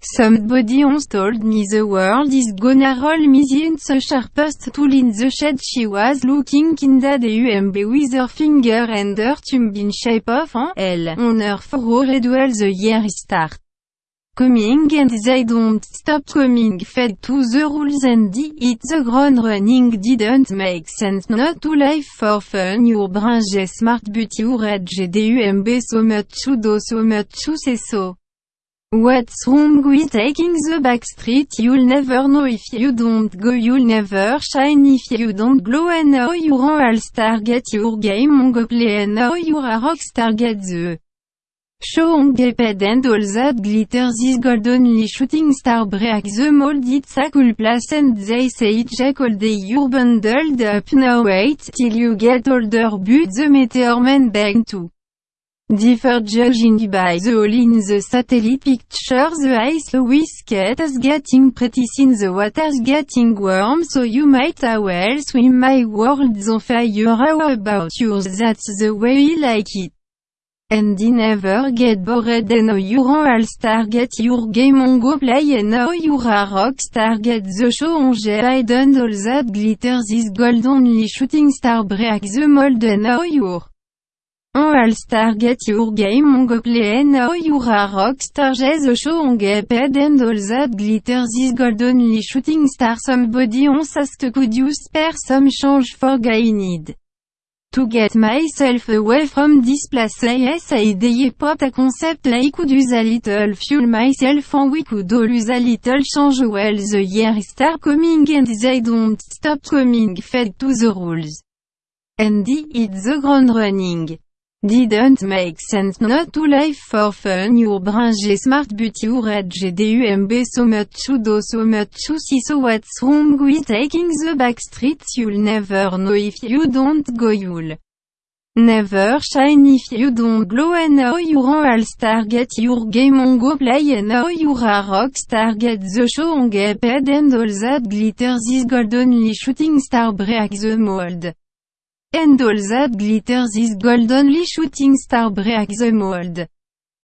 Somebody once told me the world is gonna roll me the sharpest tool in the shed. She was looking kinda dumb with her finger and her thumb in shape of an L on her forehead while the year start coming and they don't stop coming fed to the rules and it the ground running didn't make sense. Not to life for fun your brain smart but your edge dumb so much to do so much to say so What's wrong with taking the back street You'll never know. If you don't go You'll never shine. If you don't glow And now you're all-star get your game on go play And now you're a rockstar get the show on gaped and all that glitters is gold. Only shooting star break the mold. It's a cool place and they say jack all day. You're bundled up now wait till you get older. But the meteor man beg too Differ judging by the hole in the satellite picture the ice whiskey is getting pretty thin the water's getting warm so you might as well swim my world's on fire how about yours that's the way we like it. And I never get bored and now you're all-star get your game on go play and now you're a rockstar get the show on and all that glitters is gold only shooting star break the mold and now you're All-Star Get Your Game on go play now you're a rockstar the show on get paid and all that glitters is gold only shooting star somebody on asked could you spare some change for guy need to get myself away from this place yes I idea pop a concept like could use a little fuel myself and we could all use a little change well the year start coming and they don't stop coming fed to the rules and it's the ground running Didn't make sense not to life for fun your brain smart but your edge dumb so much to do so much to see so what's wrong with taking the back streets? You'll never know if you don't go you'll never shine. If you don't glow and now you're all-star get your game on go play. And now you're a rockstar get the show on get paid and all that. Glitters is gold only shooting star break the mold And all that glitters is gold only shooting star break the mold.